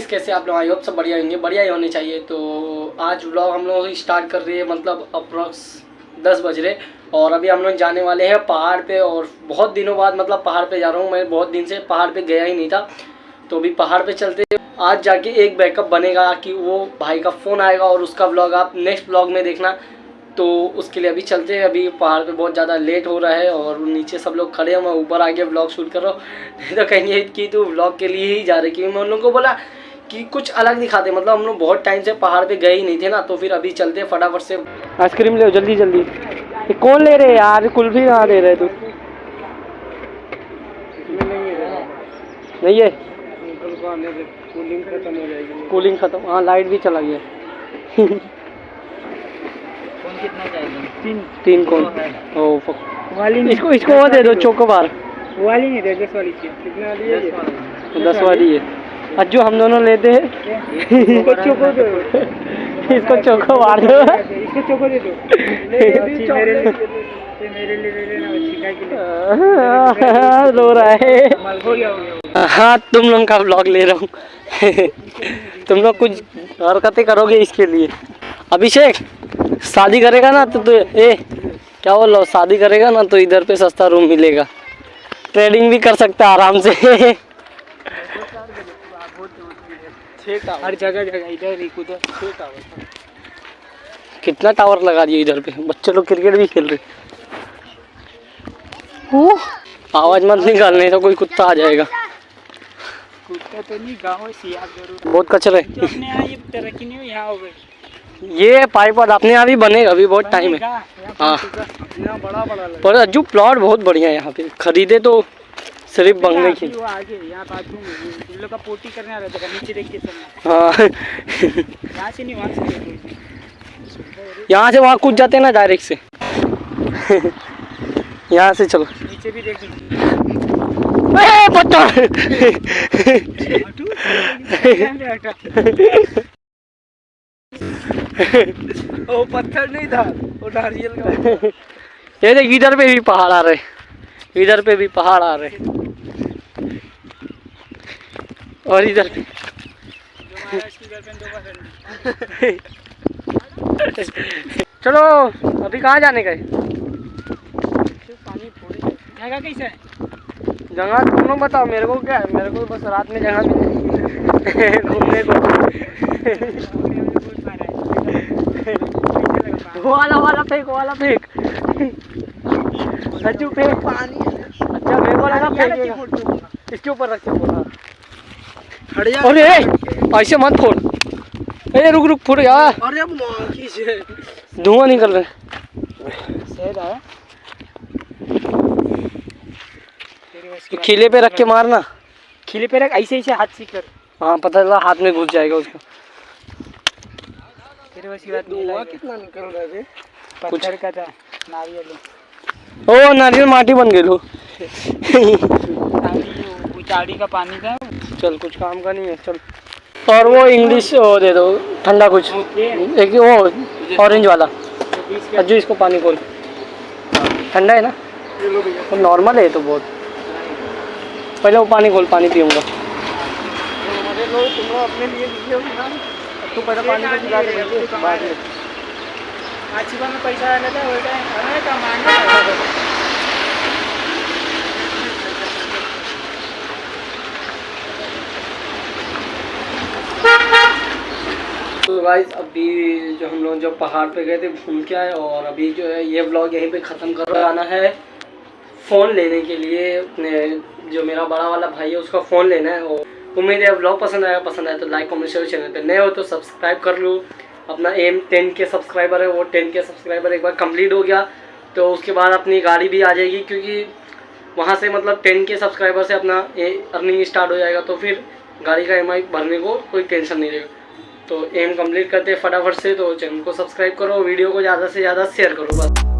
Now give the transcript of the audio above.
कैसे आप लोग? आई होप सब बढ़िया होंगे। बढ़िया ही होने चाहिए। तो आज व्लॉग हम लोग स्टार्ट कर रहे हैं मतलब अप्रॉक्स दस बज रहे। और अभी हम लोग जाने वाले हैं पहाड़ पे और बहुत दिनों बाद मतलब पहाड़ पे जा रहा हूँ। मैं बहुत दिन से पहाड़ पे गया ही नहीं था। तो अभी पहाड़ पे चलते आज जाके एक बैकअप बनेगा कि वो भाई का फ़ोन आएगा और उसका ब्लॉग आप नेक्स्ट ब्लॉग में देखना। तो उसके लिए अभी चलते हैं। अभी पहाड़ पे बहुत ज़्यादा लेट हो रहा है और नीचे सब लोग खड़े हैं। मैं ऊपर आके ब्लॉग शूट कर रहा हूँ। नहीं तो कहेंगे कि तू ब्लॉग के लिए ही जा रहे क्योंकि मैं उन लोगों को बोला कि कुछ अलग दिखाते मतलब हम लोग बहुत टाइम से पहाड़ पे गए ही नहीं थे ना तो फिर अभी चलते हैं फटाफट से। आइसक्रीम ले जल्दी जल्दी। ये कौन ले रहे यार? कुल्फी कहाँ दे रहे तू? नहीं है। कूलिंग खत्म हो जाएगी कूलिंग खत्म हाँ लाइट भी चला गया। कौन कितना चाहिए? तीन। तीन कौन? ओ. वाली इसको इसको वो दे दो चोकोबार वाली। नहीं दे दस वाली चाहिए। कितना वाली। है दस वाली है। आज जो हम दोनों लेते हैं इसको चोको दो। इसको चोको मार दो। इसको चोको दे दो। ले ले भी मेरे लिए मेरे लिए ले लेना के लिए। रो रहा है। हो तुम लोग का ब्लॉग ले रहा हूँ। तुम लोग कुछ हरकतें करोगे इसके लिए। अभिषेक शादी करेगा ना तो तू ए क्या बोल रहा शादी करेगा ना तो इधर पे सस्ता रूम मिलेगा। ट्रेडिंग भी कर सकता है आराम से। हर जगह जगह इधर एक उधर छह टावर कितना टावर लगा दिया इधर पे? बच्चे लोग क्रिकेट भी खेल रहे आवाज़ मत निकाल नहीं तो कोई कुत्ता आ जाएगा। कुत्ता तो नहीं गाँव है सियार ज़रूर बहुत कचरे अपने ये तरक्की नहीं यहाँ हो गई ये पाइप और अपने यहाँ भी बनेगा अभी बहुत टाइम है। हाँ। बड़ा बड़ा पर अज्जू प्लॉट बहुत बढ़िया है यहाँ पे। खरीदे तो सिर्फ़ बंगले की यहाँ बाजू में ये- इन लोग का पोटी करने आ रहा था नीचे देख के हाँ। यहाँ से नहीं वहाँ से यहाँ से वहाँ कूद जाते हैं ना डायरेक्ट से। यहाँ से चलो। नीचे भी देख पत्थर! पत्थर नहीं था। वो नारियल का ये देख इधर पे भी पहाड़ आ रहे। इधर पे भी पहाड़ आ रहे। और इधर। पे जो महाराज की गर्लफ्रेंड दो बार चलो अभी कहाँ जाने गए? जगह कैसे जगह तुम लोग बताओ मेरे को क्या है? मेरे को बस रात में जगह मिले घूमने को। है वाला वाला फेंक वाला फेंक सच्चू फेंक पानी अच्छा मेरे को लगा फेंकेगा इसके ऊपर रख के जा। अरे ऐसे मत फोड़ अरे रुक रुक फोड़ यार अरे अब मांगी से धुआँ निकल रहा है। सही रहा। तेरे बस की खिले पे रख के मारना खिले पे रख ऐसे ऐसे हाथ से कर। हाँ पता चला हाथ में घुस जाएगा उसका। तेरे बस की बात नहीं कितना निकल रहा है पत्थर का था नारियल। ओ नारियल माटी बन गई उचाड़ी का पानी था। चल कुछ काम का नहीं है चल। और वो इंग्लिश वो दे दो ठंडा कुछ। एक वो ऑरेंज वाला। अज्जू इसको पानी खोल। ठंडा है ना? वो नॉर्मल है तो बहुत। पहले वो पानी खोल पानी पीऊँगा। तू का मुझे, बाद में पैसा आना था वो टाइम अरे कमाना तो गाइस अभी जो हम लोग जो पहाड़ पे गए थे घूम के आए और अभी जो है ये ब्लॉग यहीं पे ख़त्म कर आना है। फ़ोन लेने के लिए अपने जो मेरा बड़ा वाला भाई है उसका फ़ोन लेना है और उम्मीद है ब्लॉग पसंद आया पसंद आया तो लाइक कमेंट शेयर चैनल पे। नए हो तो सब्सक्राइब कर लो। अपना एम टेन के सब्सक्राइबर है, वो टेन के सब्सक्राइबर एक बार कंप्लीट हो गया। तो उसके बाद अपनी गाड़ी भी आ जाएगी क्योंकि वहाँ से मतलब टेन के सब्सक्राइबर से अपना अर्निंग स्टार्ट हो जाएगा तो फिर गाड़ी का ई भरने को कोई टेंशन नहीं रहेगा। तो एम कंप्लीट करते हैं फटाफट से तो चैनल को सब्सक्राइब करो वीडियो को ज़्यादा से ज़्यादा शेयर करो, बस।